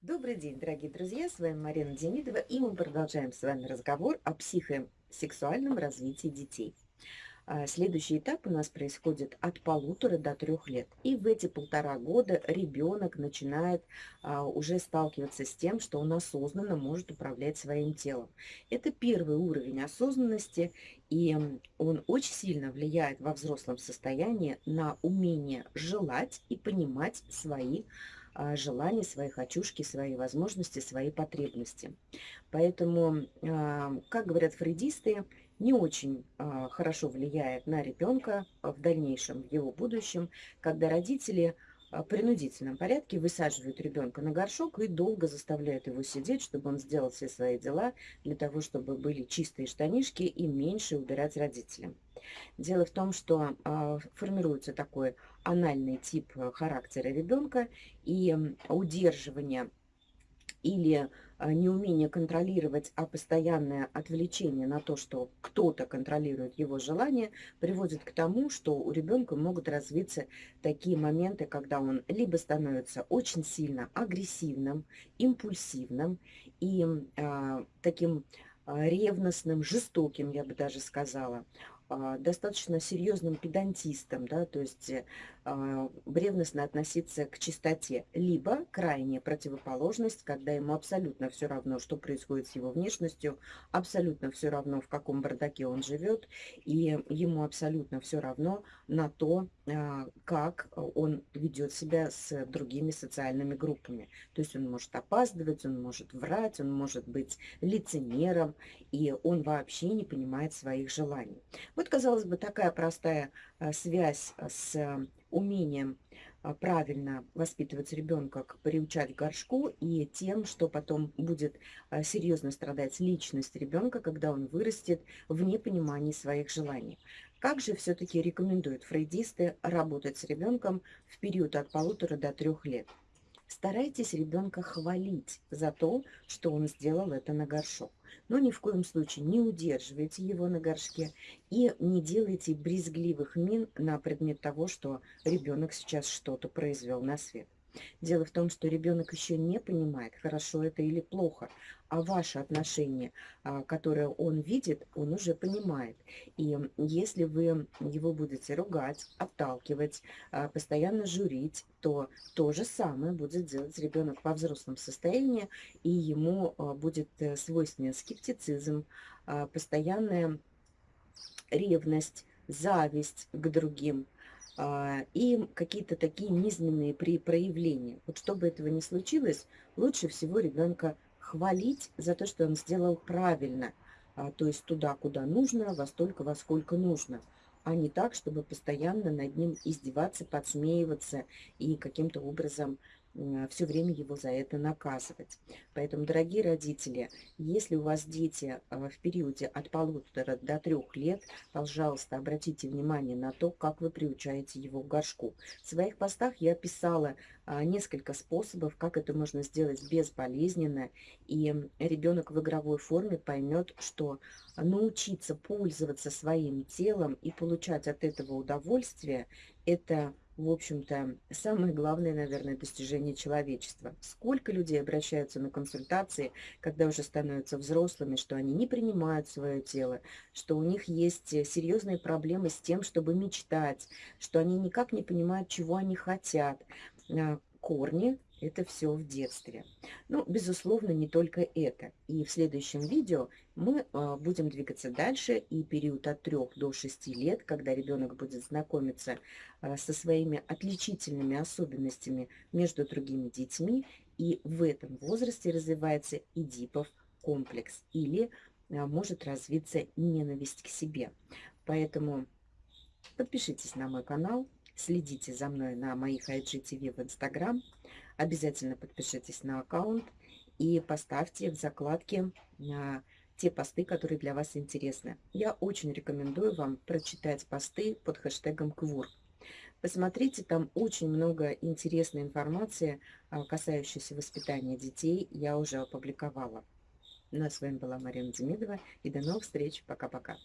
Добрый день, дорогие друзья, с вами Марина Демидова, и мы продолжаем с вами разговор о психосексуальном развитии детей. А, следующий этап у нас происходит от полутора до трех лет. И в эти полтора года ребенок начинает а, уже сталкиваться с тем, что он осознанно может управлять своим телом. Это первый уровень осознанности, и он очень сильно влияет во взрослом состоянии на умение желать и понимать свои желания, свои хочушки, свои возможности, свои потребности. Поэтому, а, как говорят фрейдисты, не очень а, хорошо влияет на ребенка в дальнейшем, в его будущем, когда родители в принудительном порядке высаживают ребенка на горшок и долго заставляют его сидеть, чтобы он сделал все свои дела, для того, чтобы были чистые штанишки и меньше убирать родителям. Дело в том, что э, формируется такой анальный тип э, характера ребенка, и удерживание или а, неумение контролировать, а постоянное отвлечение на то, что кто-то контролирует его желание, приводит к тому, что у ребенка могут развиться такие моменты, когда он либо становится очень сильно агрессивным, импульсивным и э, таким ревностным, жестоким, я бы даже сказала. А, достаточно серьезным педантистом, да, то есть э, ревностно относиться к чистоте, либо крайняя противоположность, когда ему абсолютно все равно, что происходит с его внешностью, абсолютно все равно, в каком бардаке он живет, и ему абсолютно все равно на то, э, как он ведет себя с другими социальными группами. То есть он может опаздывать, он может врать, он может быть лицемером, и он вообще не понимает своих желаний. Вот, казалось бы, такая простая э, связь э, с э, умением правильно воспитывать ребенка, приучать к горшку и тем, что потом будет серьезно страдать личность ребенка, когда он вырастет в непонимании своих желаний. Как же все-таки рекомендуют фрейдисты работать с ребенком в период от полутора до трех лет? Старайтесь ребенка хвалить за то, что он сделал это на горшок. Но ни в коем случае не удерживайте его на горшке и не делайте брезгливых мин на предмет того, что ребенок сейчас что-то произвел на свет. Дело в том, что ребенок еще не понимает, хорошо это или плохо, а ваше отношение, а, которое он видит, он уже понимает. И если вы его будете ругать, отталкивать, а, постоянно журить, то то же самое будет делать ребенок во взрослом состоянии, и ему а, будет э, свойственен скептицизм, постоянная ревность, зависть к другим – и какие-то такие низменные при проявления. Вот чтобы этого не случилось, лучше всего ребенка хвалить за то, что он сделал правильно, а, то есть туда, куда нужно, во столько, во сколько нужно, а не так, чтобы постоянно над ним издеваться, подсмеиваться и каким-то образом все время его за это наказывать. Поэтому, дорогие родители, если у вас дети а, в периоде от полутора до трех лет, пожалуйста, обратите внимание на то, как вы приучаете его к горшку. В своих постах я писала несколько способов, как это можно сделать безболезненно, и ребенок в игровой форме поймет, что научиться пользоваться своим телом и получать от этого удовольствие – это в общем-то, самое главное, наверное, достижение человечества. Сколько людей обращаются на консультации, когда уже становятся взрослыми, что они не принимают свое тело, что у них есть серьезные проблемы с тем, чтобы мечтать, что они никак не понимают, чего они хотят. А, корни это все в детстве. Ну, безусловно, не только это. И в следующем видео мы а, будем двигаться дальше, и период от 3 до 6 лет, когда ребенок будет знакомиться а, со своими отличительными особенностями между другими детьми, и в этом возрасте развивается Эдипов комплекс, или а, может развиться ненависть к себе. Поэтому подпишитесь на мой канал, следите за мной на моих IGTV в Instagram, Обязательно подпишитесь на аккаунт и поставьте в закладке на те посты, которые для вас интересны. Я очень рекомендую вам прочитать посты под хэштегом КВУР. Посмотрите, там очень много интересной информации, а, касающейся воспитания детей, я уже опубликовала. Ну а с вами была Марина Демидова, и до новых встреч. Пока-пока.